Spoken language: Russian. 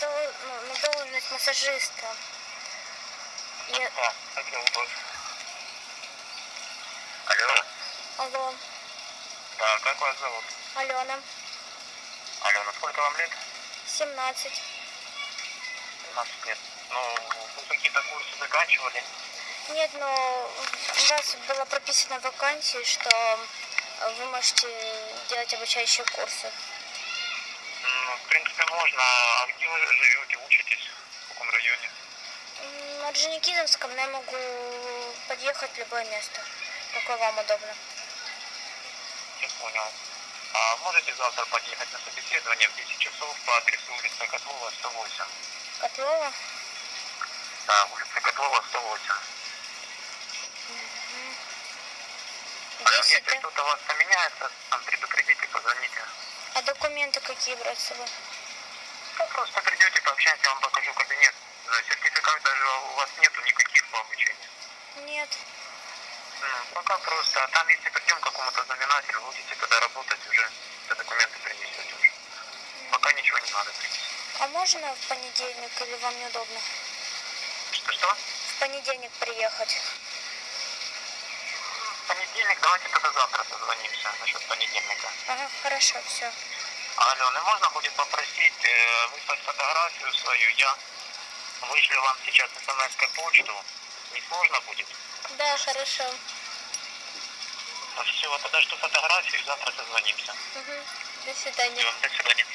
дол- ну, массажиста. Я... А, зовут вас? Алло. Алло, Да, как вас зовут? Алена, Алена, сколько вам лет? 17. 17 лет. Ну, вы какие-то курсы заканчивали? Нет, но у вас было прописано в вакансии, что вы можете делать обучающие курсы. Ну, в принципе, можно. А где вы живете, учитесь? В каком районе? На Орджоникидзевском но я могу подъехать в любое место, какое вам удобно. Я понял. А можете завтра подъехать на собеседование в 10 часов по адресу улица Котлова, 108? Котлова? Да, улица Котлова, 108. А 10, если да? что-то у вас поменяется, там предупредите. А документы какие брать с собой? Ну, просто придете, пообщаемся, я вам покажу кабинет. Сертификатов даже у вас нету никаких по обучению. Нет. Пока просто. А там, если придем к какому-то знаменателю, будете тогда работать уже, все документы принесете уже. Пока ничего не надо принести. А можно в понедельник или вам неудобно? Что-что? В понедельник приехать. Понедельник, давайте тогда завтра созвонимся насчет понедельника. Ага, хорошо, все. Алена, можно будет попросить э, выслать фотографию свою, я вышлю вам сейчас смс почту. Не сложно будет? Да, хорошо. Все, тогда жду фотографию, завтра созвонимся. Угу. До свидания. Все, до свидания.